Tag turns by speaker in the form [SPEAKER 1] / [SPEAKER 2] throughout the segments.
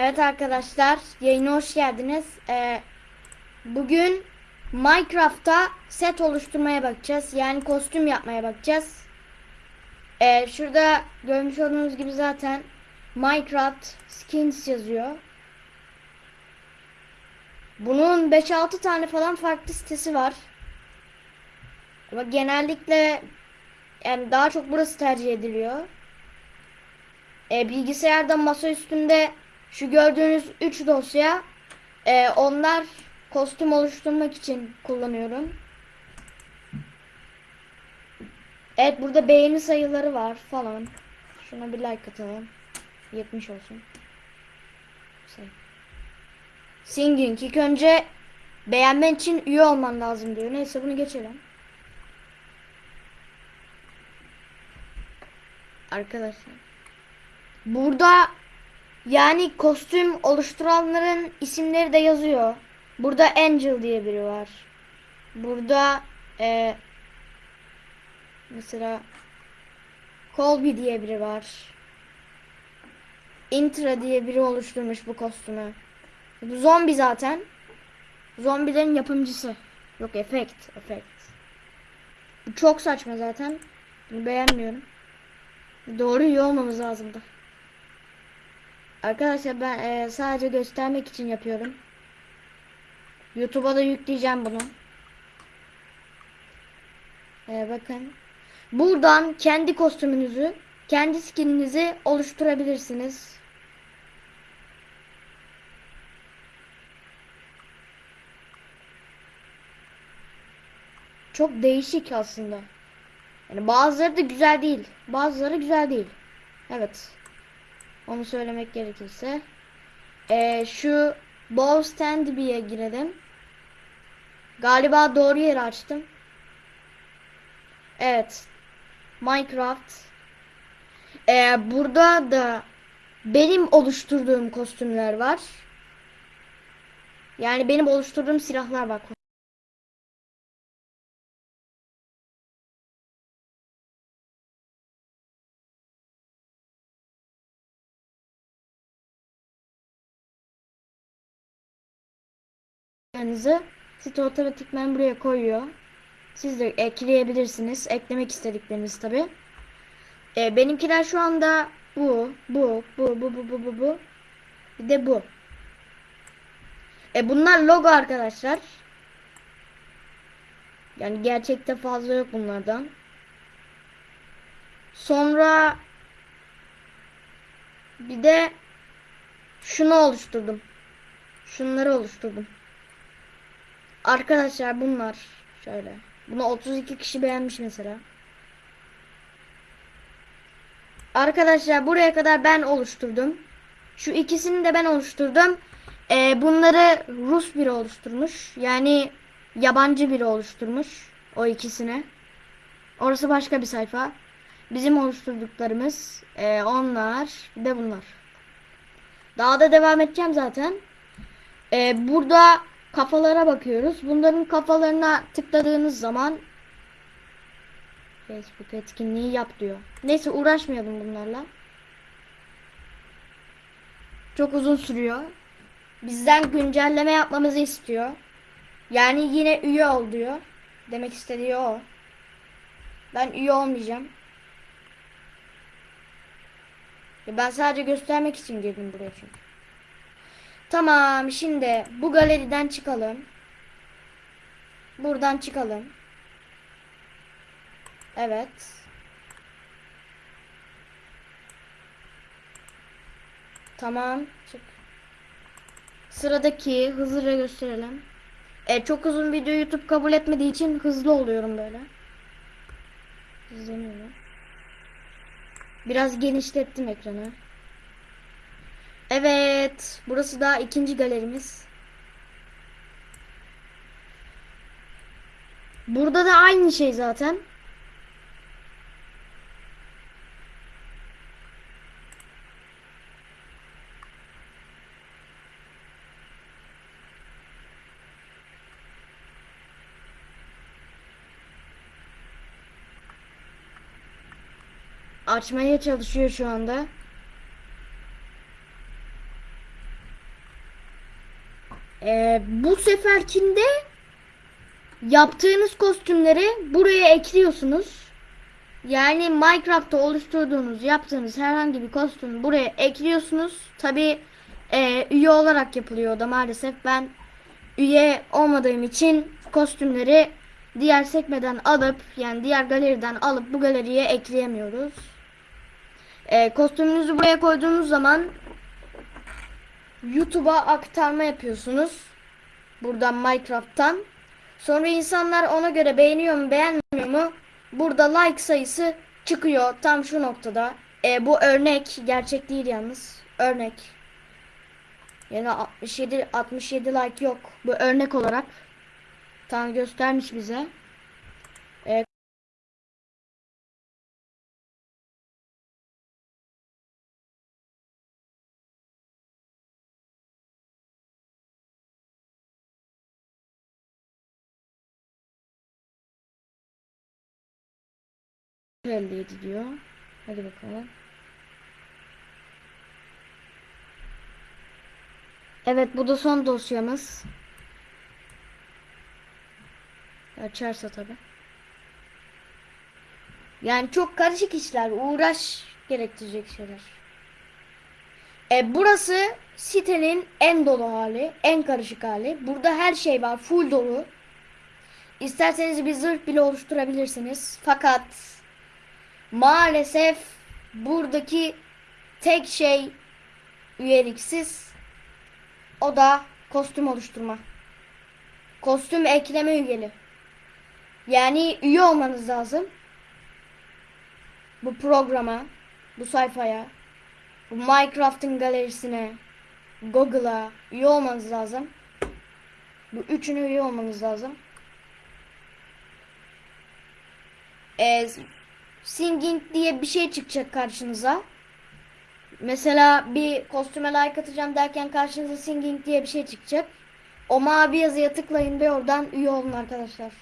[SPEAKER 1] Evet arkadaşlar, yayına hoş geldiniz. Ee, bugün Minecraft'ta set oluşturmaya bakacağız. Yani kostüm yapmaya bakacağız. Ee, şurada görmüş olduğunuz gibi zaten Minecraft Skins yazıyor. Bunun 5-6 tane falan farklı sitesi var. Ama genellikle yani daha çok burası tercih ediliyor. E, bilgisayarda masa üstünde şu gördüğünüz 3 dosya e, onlar kostüm oluşturmak için kullanıyorum. Evet burada beğeni sayıları var falan. Şuna bir like atalım. 70 olsun. Say. Singing ilk önce beğenmen için üye olman lazım diyor. Neyse bunu geçelim. Arkadaşlar. Burada yani kostüm oluşturanların isimleri de yazıyor. Burada Angel diye biri var. Burada e, mesela Colby diye biri var. Intra diye biri oluşturmuş bu kostümü. Bu zombi zaten. Zombilerin yapımcısı. Yok efekt, efekt. Bu çok saçma zaten. Bunu beğenmiyorum. Doğru iyi olmamız lazımdı. Arkadaşlar ben e, sadece göstermek için yapıyorum. YouTube'a da yükleyeceğim bunu. E, bakın. Buradan kendi kostümünüzü, kendi skininizi oluşturabilirsiniz. Çok değişik aslında. Yani bazıları da güzel değil. Bazıları güzel değil. Evet. Onu söylemek gerekirse. Ee, şu Bow Standby'ye girelim. Galiba doğru yeri açtım. Evet. Minecraft. Ee, burada da benim oluşturduğum kostümler var. Yani benim oluşturduğum silahlar var. Yanınızı site otomatikman buraya koyuyor. Siz de ekleyebilirsiniz. Eklemek istedikleriniz tabi. E, benimkiler şu anda bu, bu, bu, bu, bu, bu, bu, bu. Bir de bu. E, bunlar logo arkadaşlar. Yani gerçekte fazla yok bunlardan. Sonra bir de şunu oluşturdum. Şunları oluşturdum. Arkadaşlar bunlar şöyle. Bunu 32 kişi beğenmiş mesela. Arkadaşlar buraya kadar ben oluşturdum. Şu ikisini de ben oluşturdum. Ee, bunları Rus biri oluşturmuş. Yani yabancı biri oluşturmuş. O ikisini. Orası başka bir sayfa. Bizim oluşturduklarımız e, onlar bir de bunlar. Daha da devam edeceğim zaten. E, burada kafalara bakıyoruz. Bunların kafalarına tıkladığınız zaman Facebook etkinliği yap diyor. Neyse uğraşmayalım bunlarla. Çok uzun sürüyor. Bizden güncelleme yapmamızı istiyor. Yani yine üye ol diyor. Demek istediği o. Ben üye olmayacağım. Ben sadece göstermek için girdim buraya çünkü. Tamam şimdi bu galeriden çıkalım. Buradan çıkalım. Evet. Tamam. Çık. Sıradaki hızlıca gösterelim. E, çok uzun video YouTube kabul etmediği için hızlı oluyorum böyle. İzleniyorum. Biraz genişlettim ekranı. Evet. Burası da ikinci galerimiz. Burada da aynı şey zaten. Açmaya çalışıyor şu anda. Ee, bu seferkinde yaptığınız kostümleri buraya ekliyorsunuz. Yani Minecraft'ta oluşturduğunuz, yaptığınız herhangi bir kostümü buraya ekliyorsunuz. Tabi üye olarak yapılıyor da maalesef. Ben üye olmadığım için kostümleri diğer sekmeden alıp yani diğer galeriden alıp bu galeriye ekleyemiyoruz. E, kostümünüzü buraya koyduğunuz zaman YouTube'a aktarma yapıyorsunuz. Buradan Minecraft'tan. Sonra insanlar ona göre beğeniyor mu beğenmiyor mu? Burada like sayısı çıkıyor tam şu noktada. E, bu örnek gerçek değil yalnız. Örnek. Yani 67 67 like yok. Bu örnek olarak tam göstermiş bize. %57 diyor. Hadi bakalım. Evet bu da son dosyamız. Açarsa tabi. Yani çok karışık işler. Uğraş gerektirecek şeyler. E, burası sitenin en dolu hali. En karışık hali. Burada her şey var. Full dolu. İsterseniz bir zırh bile oluşturabilirsiniz. Fakat maalesef buradaki tek şey üyeliksiz. O da kostüm oluşturma. Kostüm ekleme üyeli. Yani üye olmanız lazım. Bu programa, bu sayfaya, bu Minecraft'ın galerisine, Google'a üye olmanız lazım. Bu üçünü üye olmanız lazım. Ee, singing diye bir şey çıkacak karşınıza. Mesela bir kostüme like atacağım derken karşınıza singing diye bir şey çıkacak. O mavi yazıya tıklayın ve oradan üye olun arkadaşlar.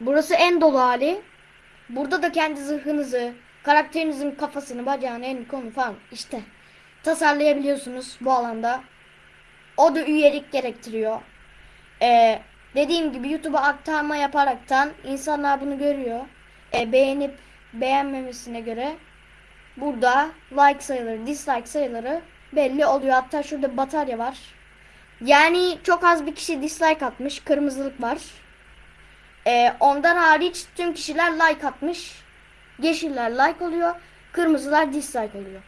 [SPEAKER 1] Burası en dolu hali. Burada da kendi zırhınızı, karakterinizin kafasını, bacağını, elini, kolunu falan işte tasarlayabiliyorsunuz bu alanda. O da üyelik gerektiriyor. Ee, dediğim gibi YouTube'a aktarma yaparaktan insanlar bunu görüyor. Ee, beğenip beğenmemesine göre burada like sayıları, dislike sayıları belli oluyor. Hatta şurada batarya var. Yani çok az bir kişi dislike atmış. Kırmızılık var. Ee, ondan hariç tüm kişiler like atmış. Yeşiller like oluyor. Kırmızılar dislike oluyor.